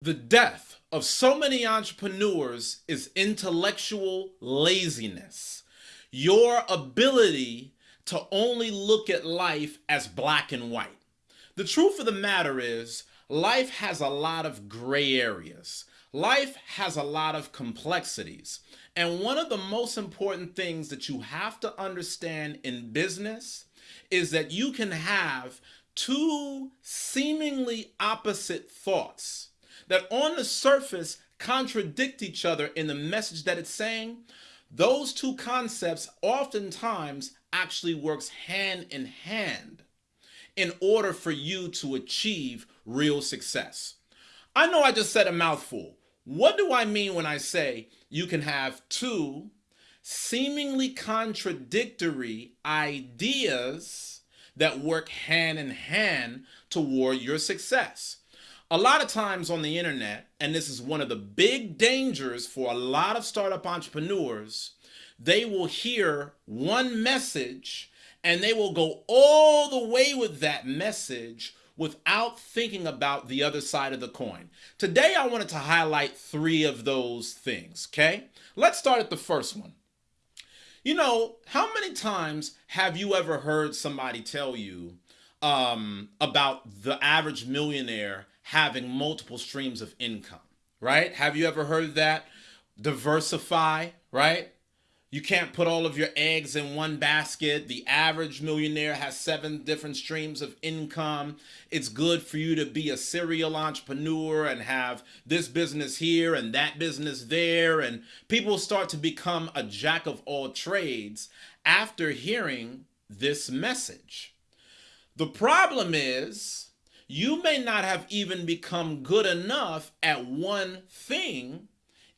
The death of so many entrepreneurs is intellectual laziness. Your ability to only look at life as black and white. The truth of the matter is, life has a lot of gray areas. Life has a lot of complexities. And one of the most important things that you have to understand in business is that you can have two seemingly opposite thoughts that on the surface contradict each other in the message that it's saying, those two concepts oftentimes actually works hand in hand in order for you to achieve real success. I know I just said a mouthful. What do I mean when I say you can have two seemingly contradictory ideas that work hand in hand toward your success? A lot of times on the internet, and this is one of the big dangers for a lot of startup entrepreneurs, they will hear one message and they will go all the way with that message without thinking about the other side of the coin. Today, I wanted to highlight three of those things, okay? Let's start at the first one. You know, how many times have you ever heard somebody tell you um, about the average millionaire having multiple streams of income, right? Have you ever heard that? Diversify, right? You can't put all of your eggs in one basket. The average millionaire has seven different streams of income. It's good for you to be a serial entrepreneur and have this business here and that business there. And people start to become a jack of all trades after hearing this message. The problem is you may not have even become good enough at one thing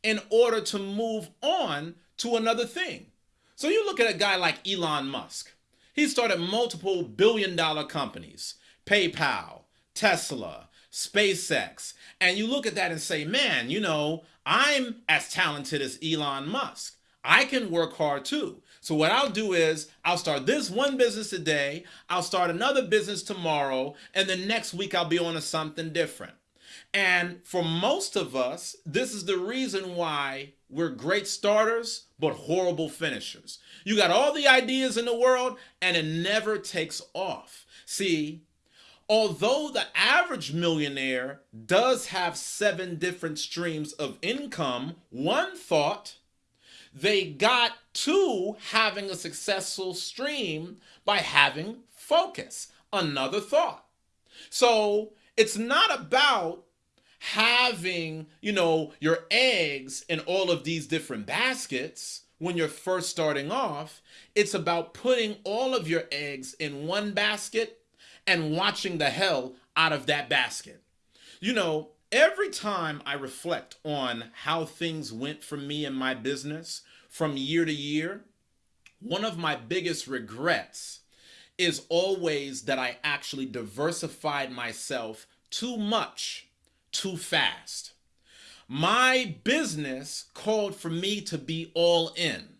in order to move on to another thing. So you look at a guy like Elon Musk. He started multiple billion dollar companies, PayPal, Tesla, SpaceX, and you look at that and say, man, you know, I'm as talented as Elon Musk. I can work hard too. So what I'll do is I'll start this one business today, I'll start another business tomorrow, and then next week I'll be on to something different. And for most of us, this is the reason why we're great starters, but horrible finishers. You got all the ideas in the world, and it never takes off. See, although the average millionaire does have seven different streams of income, one thought they got to having a successful stream by having focus. Another thought. So it's not about having, you know, your eggs in all of these different baskets when you're first starting off. It's about putting all of your eggs in one basket and watching the hell out of that basket. You know, every time I reflect on how things went for me in my business from year to year, one of my biggest regrets is always that I actually diversified myself too much, too fast. My business called for me to be all in.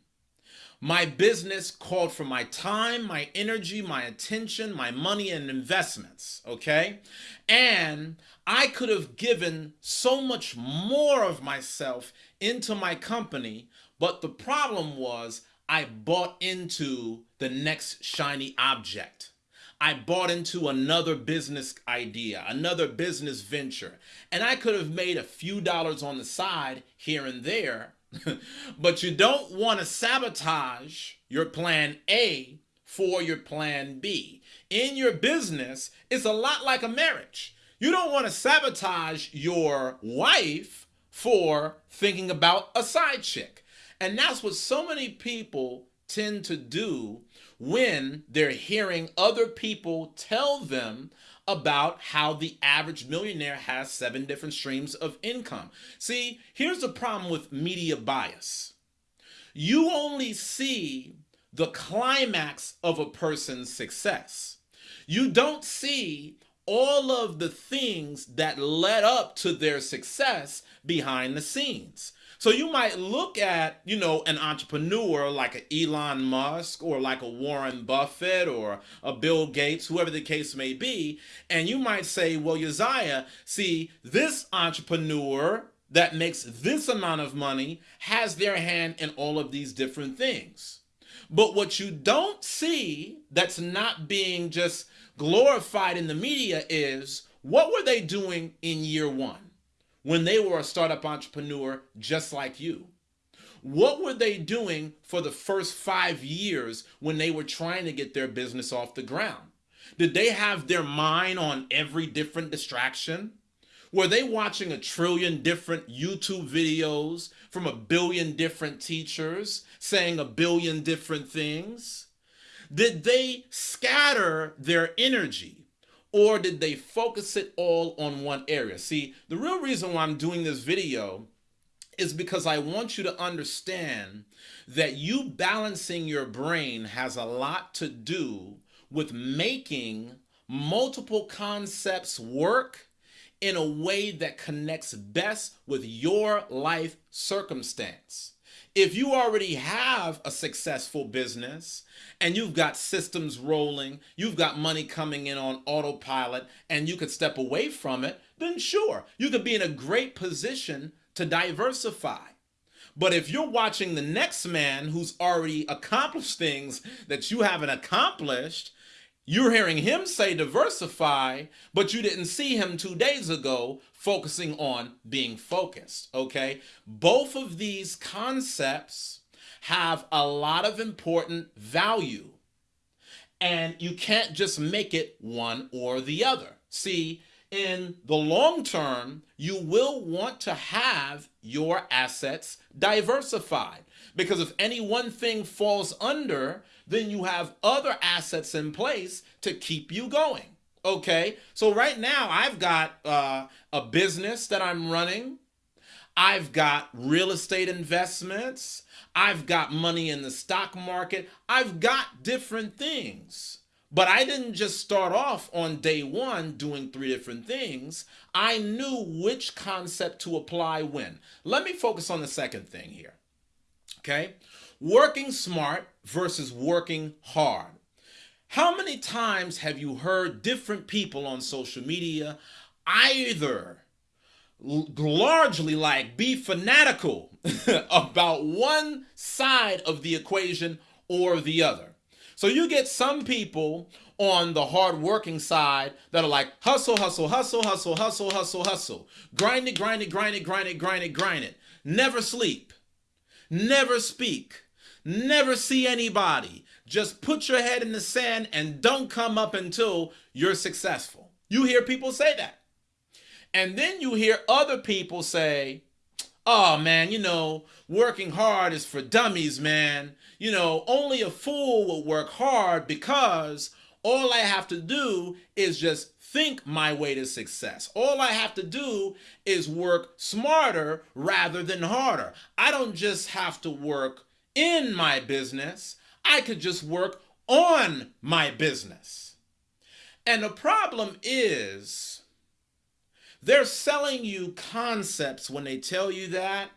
My business called for my time, my energy, my attention, my money, and investments, okay? And I could have given so much more of myself into my company, but the problem was I bought into the next shiny object. I bought into another business idea, another business venture, and I could have made a few dollars on the side here and there, but you don't want to sabotage your plan A for your plan B. In your business, it's a lot like a marriage. You don't want to sabotage your wife for thinking about a side chick. And that's what so many people tend to do when they're hearing other people tell them about how the average millionaire has seven different streams of income. See, here's the problem with media bias. You only see the climax of a person's success. You don't see all of the things that led up to their success behind the scenes. So you might look at, you know, an entrepreneur like an Elon Musk or like a Warren Buffett or a Bill Gates, whoever the case may be, and you might say, well, Uzziah, see, this entrepreneur that makes this amount of money has their hand in all of these different things. But what you don't see that's not being just glorified in the media is what were they doing in year one? When they were a startup entrepreneur just like you? What were they doing for the first five years when they were trying to get their business off the ground? Did they have their mind on every different distraction? Were they watching a trillion different YouTube videos from a billion different teachers saying a billion different things? Did they scatter their energy? Or did they focus it all on one area? See, the real reason why I'm doing this video is because I want you to understand that you balancing your brain has a lot to do with making multiple concepts work in a way that connects best with your life circumstance. If you already have a successful business and you've got systems rolling, you've got money coming in on autopilot, and you could step away from it, then sure, you could be in a great position to diversify. But if you're watching the next man who's already accomplished things that you haven't accomplished, you're hearing him say diversify, but you didn't see him two days ago focusing on being focused, okay? Both of these concepts have a lot of important value, and you can't just make it one or the other. See, in the long term, you will want to have your assets diversified because if any one thing falls under, then you have other assets in place to keep you going. Okay, so right now I've got uh, a business that I'm running. I've got real estate investments. I've got money in the stock market. I've got different things. But I didn't just start off on day one doing three different things. I knew which concept to apply when. Let me focus on the second thing here. Okay? Working smart versus working hard. How many times have you heard different people on social media either largely like be fanatical about one side of the equation or the other? So you get some people on the hard-working side that are like hustle, hustle, hustle, hustle, hustle, hustle, hustle. Grind it, grind it, grind it, grind it, grind it, grind it. Never sleep. Never speak. Never see anybody. Just put your head in the sand and don't come up until you're successful. You hear people say that. And then you hear other people say, oh man, you know, working hard is for dummies, man. You know, only a fool will work hard because all I have to do is just think my way to success. All I have to do is work smarter rather than harder. I don't just have to work in my business. I could just work on my business. And the problem is they're selling you concepts when they tell you that,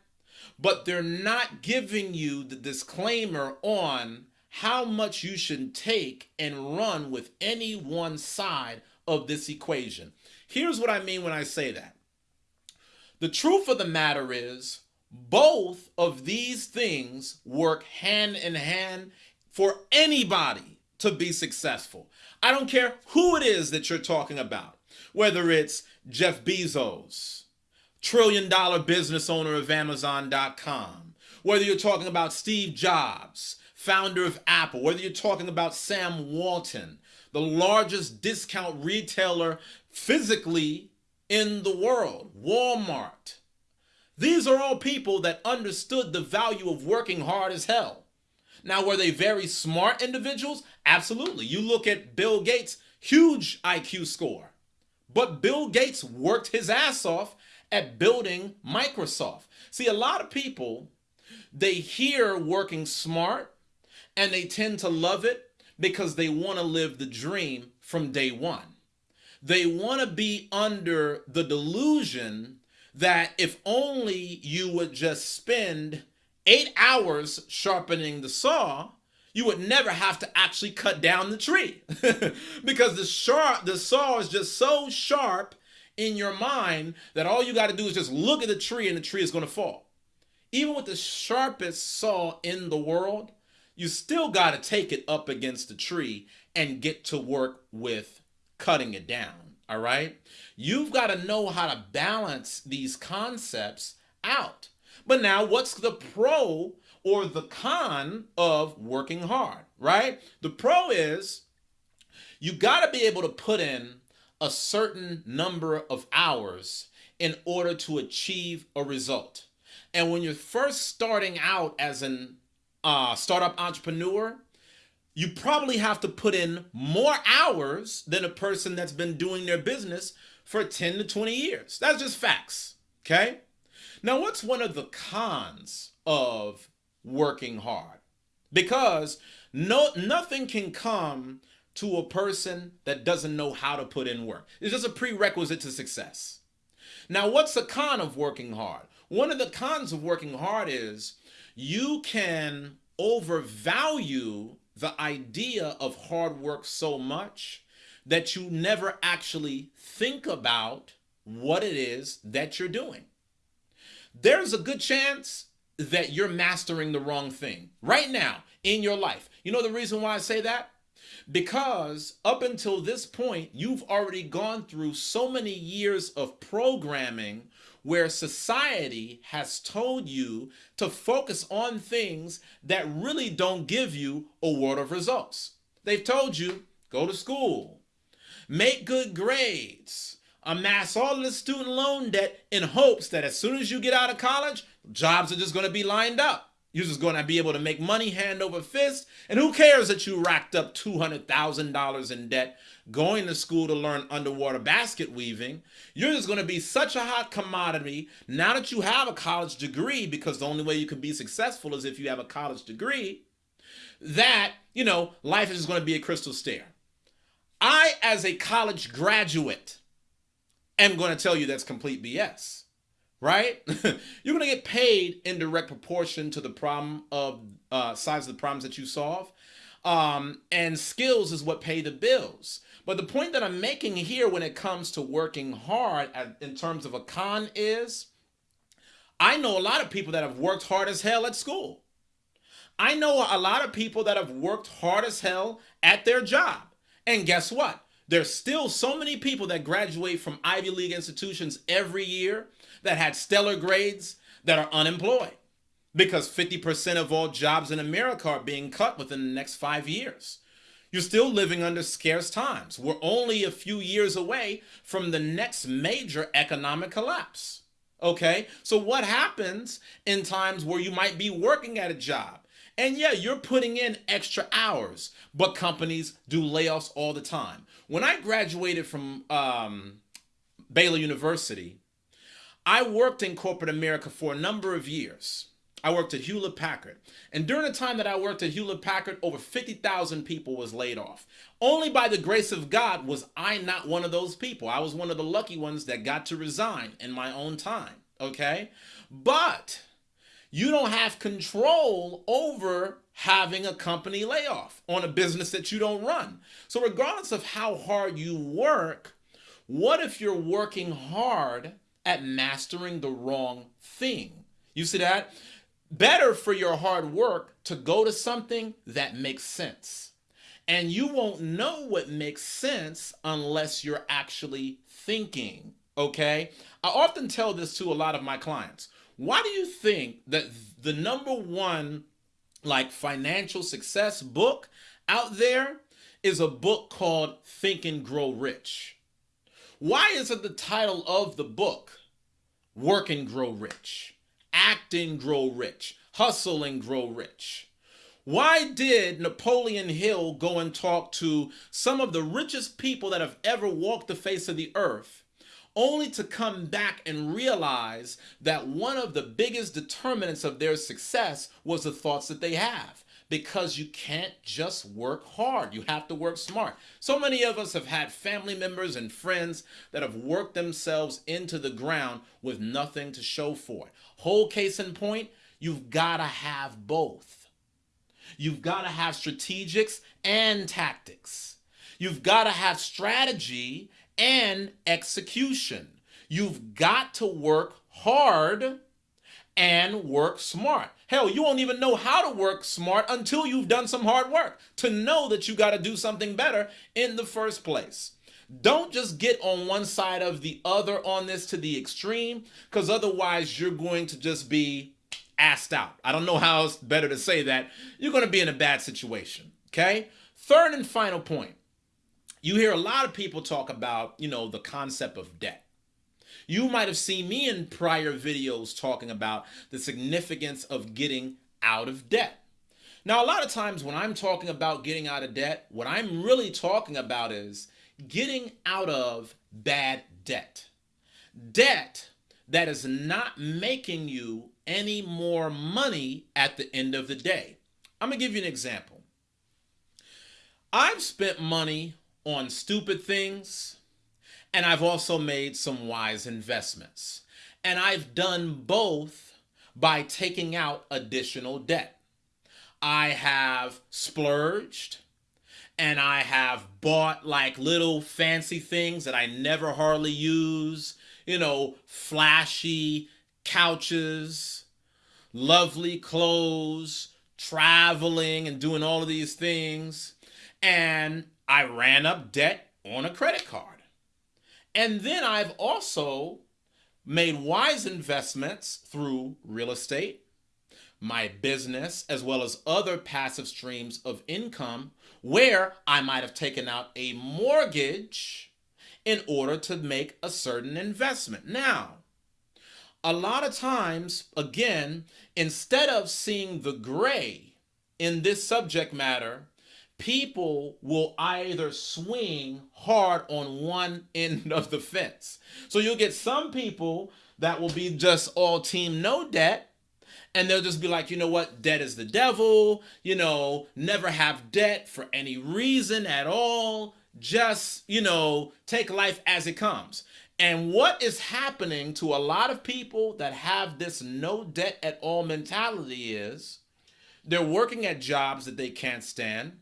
but they're not giving you the disclaimer on how much you should take and run with any one side of this equation. Here's what I mean when I say that. The truth of the matter is both of these things work hand in hand for anybody to be successful. I don't care who it is that you're talking about, whether it's Jeff Bezos, trillion dollar business owner of Amazon.com, whether you're talking about Steve Jobs, founder of Apple, whether you're talking about Sam Walton, the largest discount retailer physically in the world, Walmart. These are all people that understood the value of working hard as hell. Now, were they very smart individuals? Absolutely. You look at Bill Gates, huge IQ score. But Bill Gates worked his ass off at building Microsoft. See, a lot of people, they hear working smart and they tend to love it because they want to live the dream from day one. They want to be under the delusion that if only you would just spend eight hours sharpening the saw, you would never have to actually cut down the tree because the sharp the saw is just so sharp in your mind that all you got to do is just look at the tree and the tree is going to fall. Even with the sharpest saw in the world, you still got to take it up against the tree and get to work with cutting it down. All right. You've got to know how to balance these concepts out. But now, what's the pro or the con of working hard, right? The pro is you got to be able to put in a certain number of hours in order to achieve a result. And when you're first starting out as an uh, startup entrepreneur, you probably have to put in more hours than a person that's been doing their business for 10 to 20 years. That's just facts. Okay. Now, what's one of the cons of working hard? Because no nothing can come to a person that doesn't know how to put in work. It's just a prerequisite to success. Now, what's the con of working hard? One of the cons of working hard is you can overvalue the idea of hard work so much that you never actually think about what it is that you're doing. There's a good chance that you're mastering the wrong thing right now in your life. You know the reason why I say that? Because up until this point, you've already gone through so many years of programming where society has told you to focus on things that really don't give you a world of results. They've told you go to school, make good grades, amass all the student loan debt in hopes that as soon as you get out of college, jobs are just going to be lined up. You're just going to be able to make money hand over fist. And who cares that you racked up $200,000 in debt going to school to learn underwater basket weaving? You're just going to be such a hot commodity now that you have a college degree, because the only way you can be successful is if you have a college degree, that, you know, life is just going to be a crystal stair. I, as a college graduate, am going to tell you that's complete BS right? You're going to get paid in direct proportion to the problem of uh, size of the problems that you solve. Um, and skills is what pay the bills. But the point that I'm making here when it comes to working hard at, in terms of a con is I know a lot of people that have worked hard as hell at school. I know a lot of people that have worked hard as hell at their job. And guess what? There's still so many people that graduate from Ivy League institutions every year that had stellar grades that are unemployed because 50% of all jobs in America are being cut within the next five years. You're still living under scarce times. We're only a few years away from the next major economic collapse. Okay, so what happens in times where you might be working at a job? And yeah, you're putting in extra hours, but companies do layoffs all the time. When I graduated from um, Baylor University, I worked in corporate America for a number of years. I worked at Hewlett Packard. And during the time that I worked at Hewlett Packard, over 50,000 people was laid off. Only by the grace of God was I not one of those people. I was one of the lucky ones that got to resign in my own time, okay? But you don't have control over having a company layoff on a business that you don't run. So regardless of how hard you work, what if you're working hard at mastering the wrong thing. You see that? Better for your hard work to go to something that makes sense. And you won't know what makes sense unless you're actually thinking. Okay? I often tell this to a lot of my clients. Why do you think that the number one like financial success book out there is a book called Think and Grow Rich? Why isn't the title of the book Work and Grow Rich, Act and Grow Rich, Hustle and Grow Rich? Why did Napoleon Hill go and talk to some of the richest people that have ever walked the face of the earth, only to come back and realize that one of the biggest determinants of their success was the thoughts that they have? because you can't just work hard. You have to work smart. So many of us have had family members and friends that have worked themselves into the ground with nothing to show for it. Whole case in point, you've got to have both. You've got to have strategics and tactics. You've got to have strategy and execution. You've got to work hard and work smart. Hell, you won't even know how to work smart until you've done some hard work to know that you got to do something better in the first place. Don't just get on one side of the other on this to the extreme, because otherwise you're going to just be asked out. I don't know how else better to say that. You're going to be in a bad situation. Okay. Third and final point. You hear a lot of people talk about, you know, the concept of debt. You might have seen me in prior videos talking about the significance of getting out of debt. Now, a lot of times when I'm talking about getting out of debt, what I'm really talking about is getting out of bad debt. Debt that is not making you any more money at the end of the day. I'm going to give you an example. I've spent money on stupid things and I've also made some wise investments. And I've done both by taking out additional debt. I have splurged and I have bought like little fancy things that I never hardly use, you know, flashy couches, lovely clothes, traveling and doing all of these things. And I ran up debt on a credit card. And then I've also made wise investments through real estate, my business, as well as other passive streams of income where I might have taken out a mortgage in order to make a certain investment. Now, a lot of times, again, instead of seeing the gray in this subject matter, people will either swing hard on one end of the fence. So you'll get some people that will be just all team no debt. And they'll just be like, you know what? Debt is the devil. You know, never have debt for any reason at all. Just, you know, take life as it comes. And what is happening to a lot of people that have this no debt at all mentality is they're working at jobs that they can't stand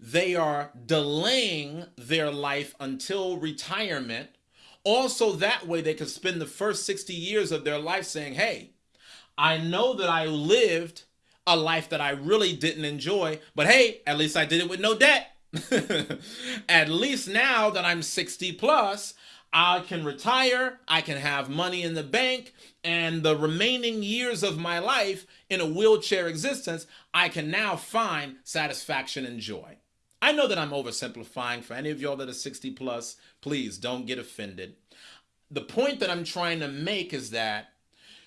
they are delaying their life until retirement. Also, that way they can spend the first 60 years of their life saying, Hey, I know that I lived a life that I really didn't enjoy, but hey, at least I did it with no debt. at least now that I'm 60 plus, I can retire, I can have money in the bank, and the remaining years of my life in a wheelchair existence, I can now find satisfaction and joy. I know that I'm oversimplifying. For any of y'all that are 60 plus, please don't get offended. The point that I'm trying to make is that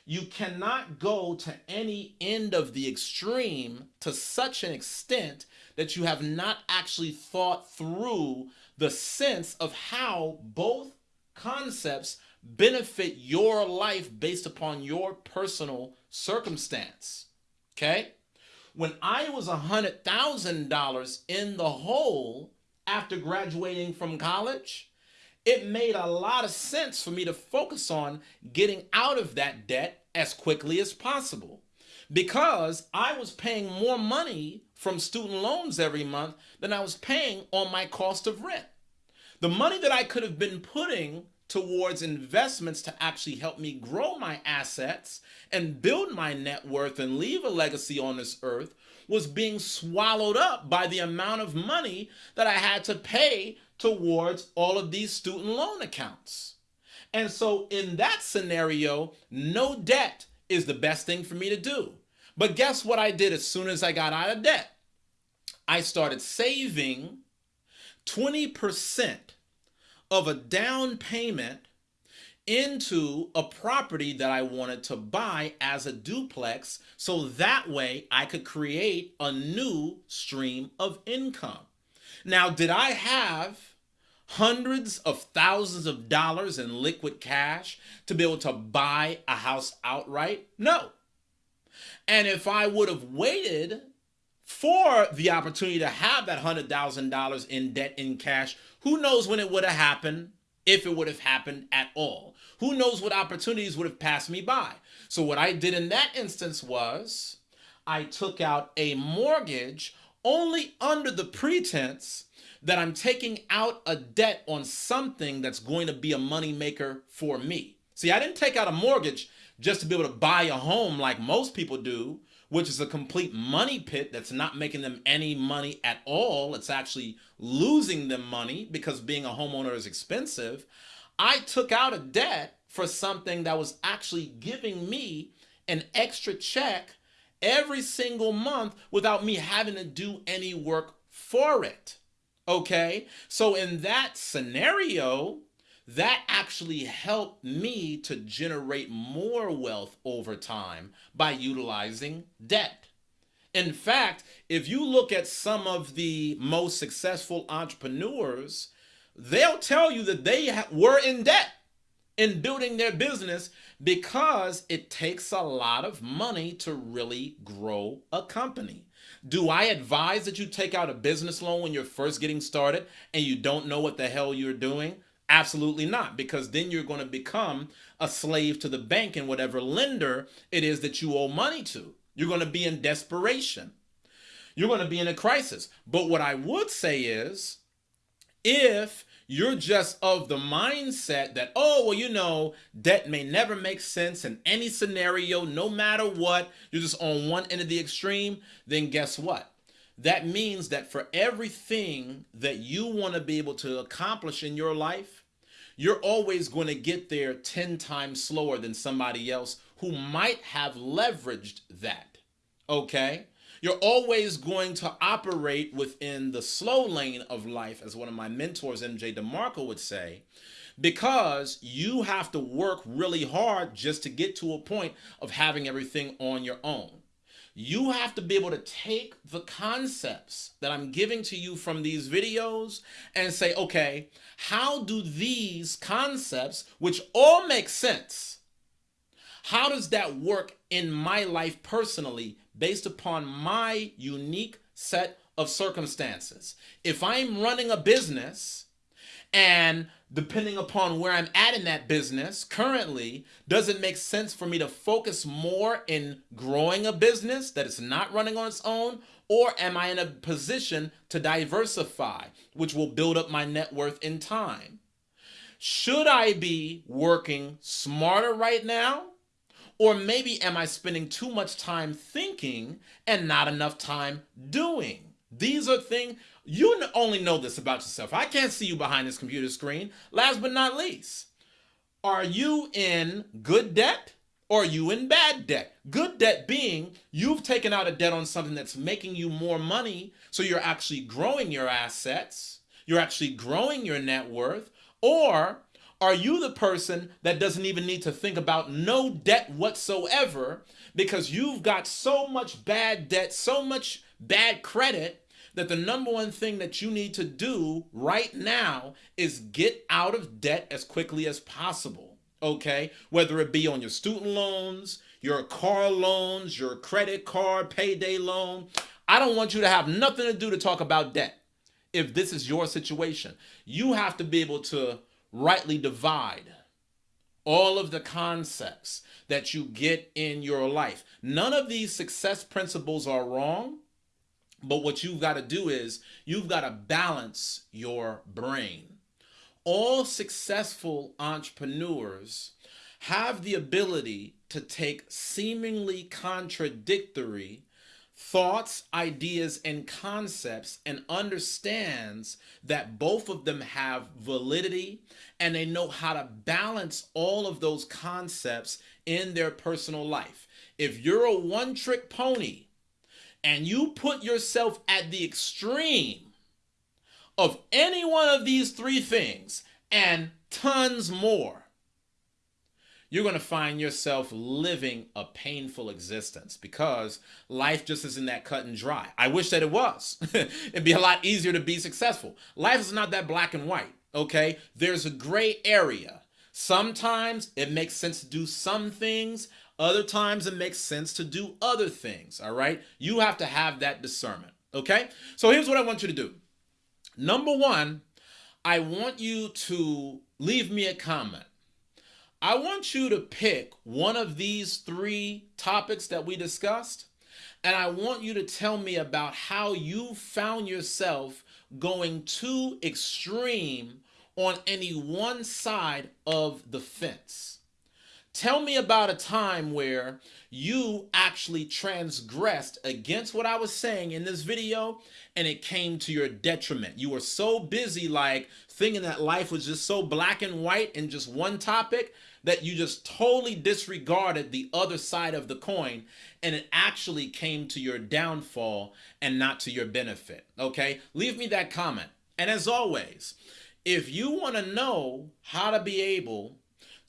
you cannot go to any end of the extreme to such an extent that you have not actually thought through the sense of how both concepts benefit your life based upon your personal circumstance. Okay? When I was a $100,000 in the hole after graduating from college, it made a lot of sense for me to focus on getting out of that debt as quickly as possible because I was paying more money from student loans every month than I was paying on my cost of rent. The money that I could have been putting towards investments to actually help me grow my assets and build my net worth and leave a legacy on this earth was being swallowed up by the amount of money that I had to pay towards all of these student loan accounts. And so, in that scenario, no debt is the best thing for me to do. But guess what I did as soon as I got out of debt? I started saving 20% of a down payment into a property that I wanted to buy as a duplex so that way I could create a new stream of income. Now, did I have hundreds of thousands of dollars in liquid cash to be able to buy a house outright? No. And if I would have waited for the opportunity to have that $100,000 in debt in cash. Who knows when it would have happened, if it would have happened at all? Who knows what opportunities would have passed me by? So, what I did in that instance was I took out a mortgage only under the pretense that I'm taking out a debt on something that's going to be a moneymaker for me. See, I didn't take out a mortgage just to be able to buy a home like most people do, which is a complete money pit that's not making them any money at all. It's actually losing them money because being a homeowner is expensive. I took out a debt for something that was actually giving me an extra check every single month without me having to do any work for it. Okay? So in that scenario, that actually helped me to generate more wealth over time by utilizing debt. In fact, if you look at some of the most successful entrepreneurs, they'll tell you that they were in debt in building their business because it takes a lot of money to really grow a company. Do I advise that you take out a business loan when you're first getting started and you don't know what the hell you're doing? Absolutely not, because then you're going to become a slave to the bank and whatever lender it is that you owe money to. You're going to be in desperation. You're going to be in a crisis. But what I would say is if you're just of the mindset that, oh, well, you know, debt may never make sense in any scenario, no matter what, you're just on one end of the extreme, then guess what? That means that for everything that you want to be able to accomplish in your life, you're always going to get there 10 times slower than somebody else who might have leveraged that. Okay? You're always going to operate within the slow lane of life, as one of my mentors, MJ DeMarco, would say, because you have to work really hard just to get to a point of having everything on your own you have to be able to take the concepts that I'm giving to you from these videos and say, okay, how do these concepts, which all make sense, how does that work in my life personally based upon my unique set of circumstances? If I'm running a business and depending upon where I'm at in that business currently, does it make sense for me to focus more in growing a business that is not running on its own? Or am I in a position to diversify, which will build up my net worth in time? Should I be working smarter right now? Or maybe am I spending too much time thinking and not enough time doing? These are things you only know this about yourself. I can't see you behind this computer screen. Last but not least, are you in good debt or are you in bad debt? Good debt being you've taken out a debt on something that's making you more money, so you're actually growing your assets, you're actually growing your net worth, or are you the person that doesn't even need to think about no debt whatsoever because you've got so much bad debt, so much bad credit that the number one thing that you need to do right now is get out of debt as quickly as possible. Okay? Whether it be on your student loans, your car loans, your credit card, payday loan. I don't want you to have nothing to do to talk about debt. If this is your situation, you have to be able to rightly divide all of the concepts that you get in your life. None of these success principles are wrong. But what you've got to do is you've got to balance your brain. All successful entrepreneurs have the ability to take seemingly contradictory thoughts, ideas, and concepts and understands that both of them have validity and they know how to balance all of those concepts in their personal life. If you're a one trick pony, and you put yourself at the extreme of any one of these three things and tons more, you're going to find yourself living a painful existence because life just isn't that cut and dry. I wish that it was. It'd be a lot easier to be successful. Life is not that black and white, okay? There's a gray area. Sometimes it makes sense to do some things, other times it makes sense to do other things, all right? You have to have that discernment, okay? So here's what I want you to do. Number one, I want you to leave me a comment. I want you to pick one of these three topics that we discussed, and I want you to tell me about how you found yourself going too extreme on any one side of the fence. Tell me about a time where you actually transgressed against what I was saying in this video and it came to your detriment. You were so busy like thinking that life was just so black and white and just one topic that you just totally disregarded the other side of the coin and it actually came to your downfall and not to your benefit. Okay? Leave me that comment. And as always, if you want to know how to be able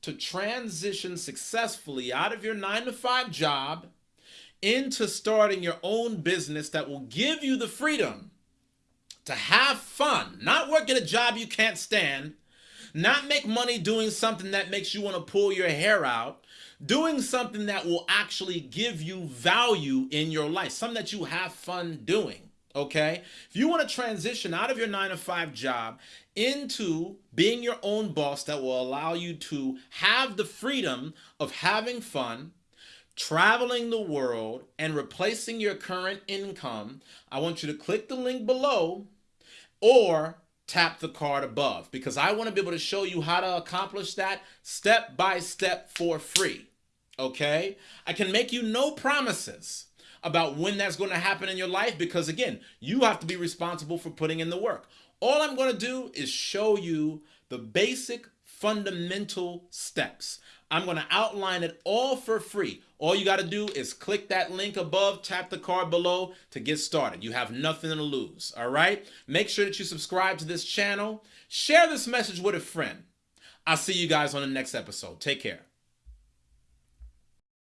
to transition successfully out of your nine to five job into starting your own business that will give you the freedom to have fun, not work at a job you can't stand, not make money doing something that makes you want to pull your hair out, doing something that will actually give you value in your life, something that you have fun doing. Okay. If you want to transition out of your nine to five job into being your own boss that will allow you to have the freedom of having fun, traveling the world, and replacing your current income, I want you to click the link below or tap the card above because I want to be able to show you how to accomplish that step by step for free. Okay? I can make you no promises about when that's going to happen in your life because, again, you have to be responsible for putting in the work. All I'm going to do is show you the basic fundamental steps. I'm going to outline it all for free. All you got to do is click that link above, tap the card below to get started. You have nothing to lose, all right? Make sure that you subscribe to this channel. Share this message with a friend. I'll see you guys on the next episode. Take care.